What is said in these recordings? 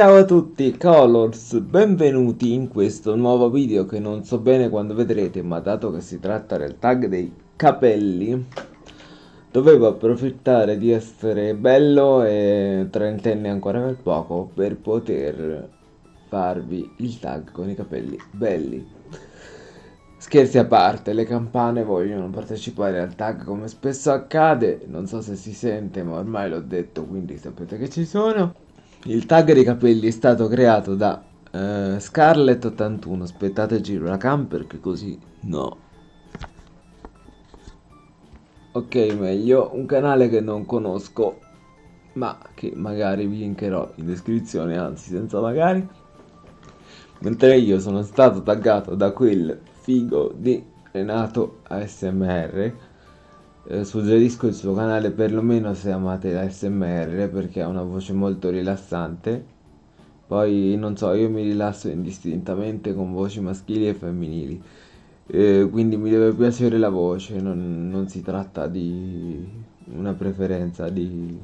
Ciao a tutti Colors, benvenuti in questo nuovo video che non so bene quando vedrete ma dato che si tratta del tag dei capelli dovevo approfittare di essere bello e trentenne ancora per poco per poter farvi il tag con i capelli belli. Scherzi a parte, le campane vogliono partecipare al tag come spesso accade, non so se si sente ma ormai l'ho detto quindi sapete che ci sono il tag dei capelli è stato creato da uh, eh, Scarlett81. Aspettate giro la cam perché così no. Ok, meglio. Un canale che non conosco, ma che magari vi linkerò in descrizione, anzi senza magari. Mentre io sono stato taggato da quel figo di Renato ASMR eh, suggerisco il suo canale perlomeno se amate la SMR perché ha una voce molto rilassante. Poi non so io mi rilasso indistintamente con voci maschili e femminili. Eh, quindi mi deve piacere la voce non, non si tratta di una preferenza di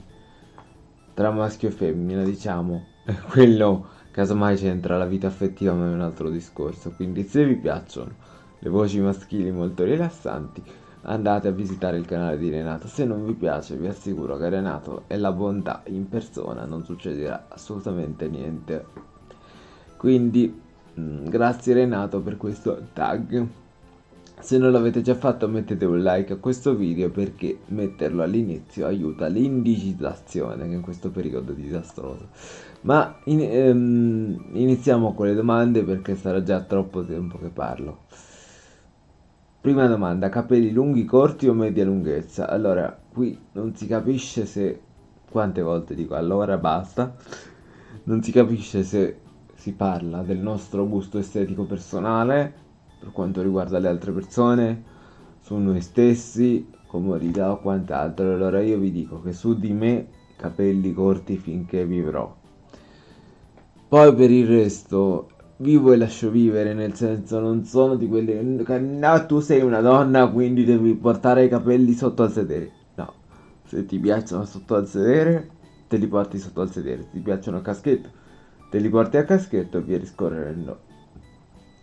tra maschio e femmina diciamo. Quello casomai c'entra la vita affettiva ma è un altro discorso. Quindi se vi piacciono le voci maschili molto rilassanti andate a visitare il canale di Renato. Se non vi piace vi assicuro che Renato è la bontà in persona non succederà assolutamente niente. Quindi mm, grazie Renato per questo tag. Se non l'avete già fatto mettete un like a questo video perché metterlo all'inizio aiuta l'indigitazione che in questo periodo è disastroso. Ma in, ehm, iniziamo con le domande perché sarà già troppo tempo che parlo Prima domanda, capelli lunghi, corti o media lunghezza? Allora, qui non si capisce se... Quante volte dico allora basta? Non si capisce se si parla del nostro gusto estetico personale per quanto riguarda le altre persone, su noi stessi, comodità o quant'altro. Allora io vi dico che su di me capelli corti finché vivrò. Poi per il resto vivo e lascio vivere, nel senso non sono di quelli no, tu sei una donna quindi devi portare i capelli sotto al sedere. No, se ti piacciono sotto al sedere, te li porti sotto al sedere, se ti piacciono a caschetto, te li porti a caschetto e via discorrendo.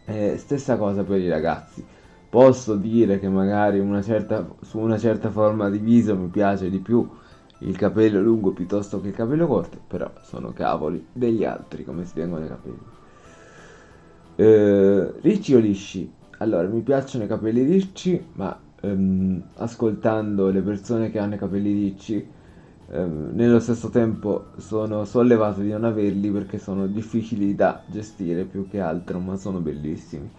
Eh, stessa cosa per i ragazzi. Posso dire che magari una certa, su una certa forma di viso mi piace di più il capello lungo piuttosto che il capello corto, però sono cavoli degli altri come si tengono i capelli. Eh, ricci o lisci? Allora, mi piacciono i capelli ricci, ma ehm, ascoltando le persone che hanno i capelli ricci, ehm, nello stesso tempo sono sollevato di non averli perché sono difficili da gestire più che altro, ma sono bellissimi.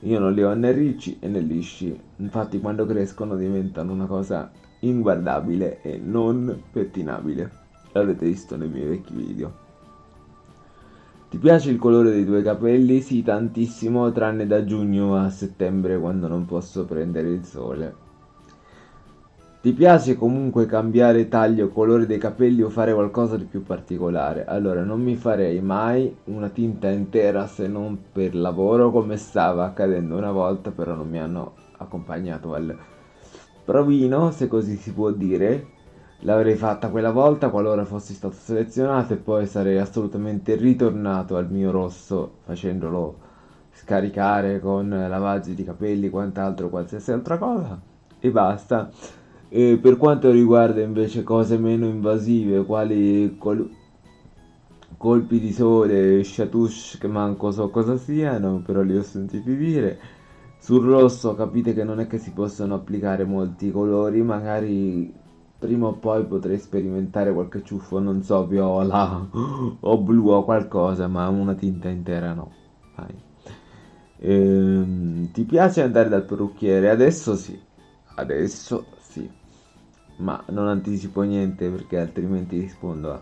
Io non li ho né ricci né lisci, infatti quando crescono diventano una cosa inguardabile e non pettinabile. L'avete visto nei miei vecchi video. Ti piace il colore dei tuoi capelli? Sì, tantissimo, tranne da giugno a settembre quando non posso prendere il sole. Ti piace comunque cambiare taglio, colore dei capelli o fare qualcosa di più particolare? Allora, non mi farei mai una tinta intera se non per lavoro come stava accadendo una volta, però non mi hanno accompagnato al provino, se così si può dire, l'avrei fatta quella volta qualora fossi stato selezionato e poi sarei assolutamente ritornato al mio rosso facendolo scaricare con lavaggi di capelli quant'altro qualsiasi altra cosa. E basta. E per quanto riguarda invece cose meno invasive quali col colpi di sole chatouche che manco so cosa siano però li ho sentiti dire sul rosso capite che non è che si possono applicare molti colori magari prima o poi potrei sperimentare qualche ciuffo, non so, viola o blu o qualcosa, ma una tinta intera no. Ehm, ti piace andare dal parrucchiere? Adesso sì, adesso sì, ma non anticipo niente perché altrimenti rispondo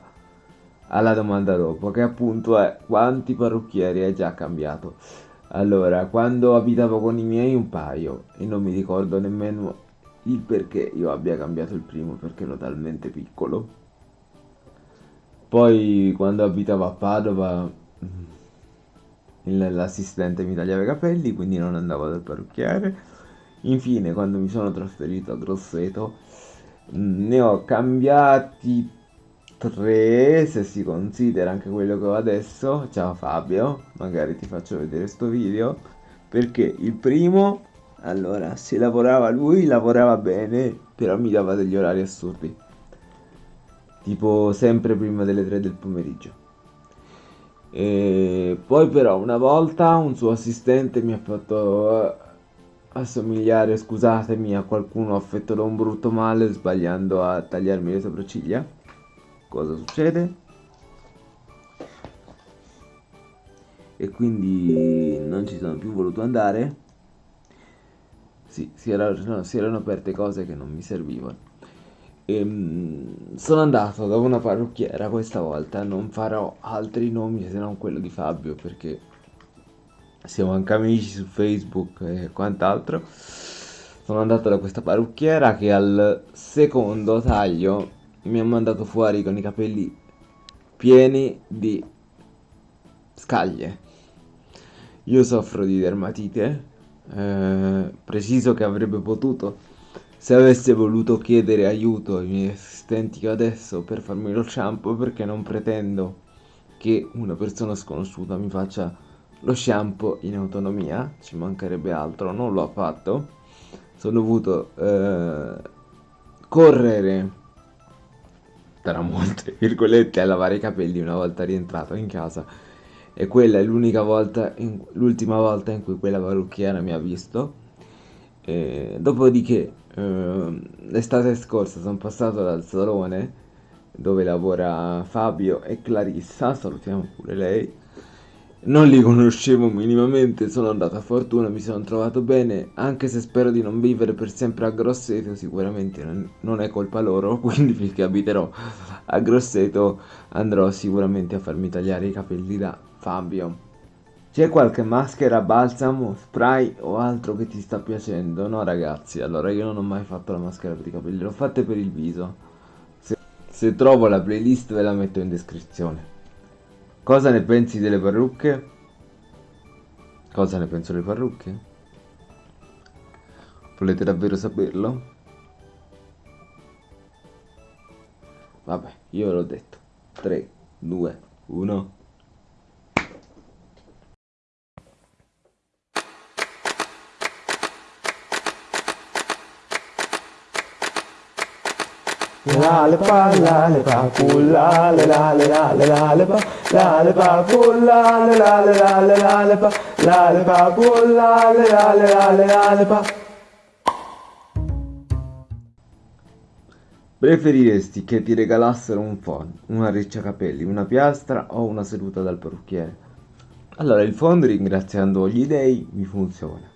alla domanda dopo, che appunto è quanti parrucchieri hai già cambiato? Allora, quando abitavo con i miei un paio e non mi ricordo nemmeno il perché io abbia cambiato il primo perché ero talmente piccolo. Poi quando abitavo a Padova l'assistente mi tagliava i capelli, quindi non andavo dal parrucchiere. Infine, quando mi sono trasferito a Grosseto, ne ho cambiati 3 se si considera anche quello che ho adesso. Ciao Fabio, magari ti faccio vedere sto video. Perché il primo, allora, se lavorava lui, lavorava bene, però mi dava degli orari assurdi. Tipo sempre prima delle 3 del pomeriggio. E poi però una volta un suo assistente mi ha fatto eh, assomigliare, scusatemi, a qualcuno affetto da un brutto male sbagliando a tagliarmi le sopracciglia. Cosa succede? E quindi non ci sono più voluto andare. Sì, si, era, no, si erano aperte cose che non mi servivano. E, ehm, sono andato da una parrucchiera questa volta, non farò altri nomi se non quello di Fabio perché siamo anche amici su Facebook e quant'altro. Sono andato da questa parrucchiera che al secondo taglio mi ha mandato fuori con i capelli pieni di scaglie. Io soffro di dermatite, eh, preciso che avrebbe potuto se avesse voluto chiedere aiuto ai miei assistenti adesso per farmi lo shampoo perché non pretendo che una persona sconosciuta mi faccia lo shampoo in autonomia, ci mancherebbe altro, non lo ha fatto. Sono dovuto eh, correre tra molte virgolette a lavare i capelli una volta rientrato in casa e quella è l'unica volta, l'ultima volta in cui quella parrucchiera mi ha visto. E dopodiché eh, l'estate scorsa sono passato dal salone dove lavora Fabio e Clarissa, salutiamo pure lei. Non li conoscevo minimamente, sono andato a fortuna, mi sono trovato bene, anche se spero di non vivere per sempre a Grosseto, sicuramente non è colpa loro, quindi finché abiterò a Grosseto andrò sicuramente a farmi tagliare i capelli da Fabio. C'è qualche maschera, balsamo, spray o altro che ti sta piacendo? No ragazzi, allora io non ho mai fatto la maschera per i capelli, l'ho fatta per il viso. Se, se trovo la playlist ve la metto in descrizione. Cosa ne pensi delle parrucche? Cosa ne penso delle parrucche? Volete davvero saperlo? Vabbè, io l'ho detto. 3, 2, 1... Lale lale lale pa, lale pa, lale lale lale lale pa. Preferiresti che ti regalassero un phon, una ricciacapelli, una piastra o una seduta dal parrucchiere? Allora, il phon, ringraziando gli dei, mi funziona.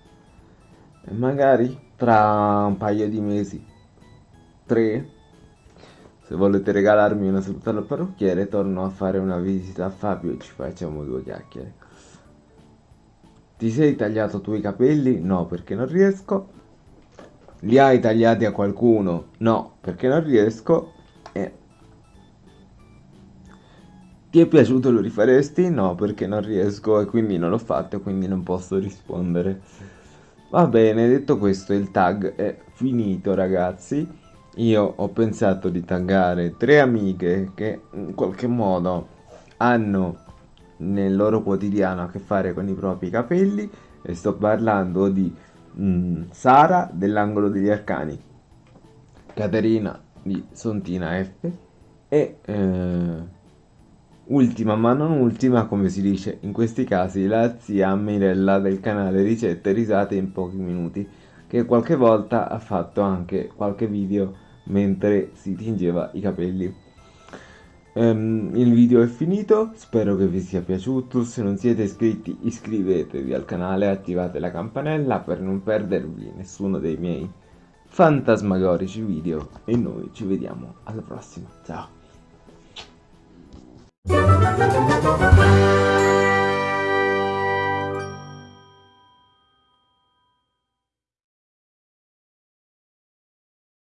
E magari tra un paio di mesi, tre, se volete regalarmi una seduta al parrucchiere, torno a fare una visita a Fabio e ci facciamo due chiacchiere. Ti sei tagliato tu i capelli? No, perché non riesco. Li hai tagliati a qualcuno? No, perché non riesco. E... Ti è piaciuto lo rifaresti? No, perché non riesco e quindi non l'ho fatto quindi non posso rispondere. Va bene, detto questo il tag è finito ragazzi io ho pensato di taggare tre amiche che in qualche modo hanno nel loro quotidiano a che fare con i propri capelli e sto parlando di mm, Sara dell'angolo degli arcani, Caterina di Sontina F e eh, ultima ma non ultima come si dice in questi casi la zia Mirella del canale ricette risate in pochi minuti che qualche volta ha fatto anche qualche video mentre si tingeva i capelli. Um, il video è finito, spero che vi sia piaciuto, se non siete iscritti iscrivetevi al canale e attivate la campanella per non perdervi nessuno dei miei fantasmagorici video e noi ci vediamo alla prossima, ciao!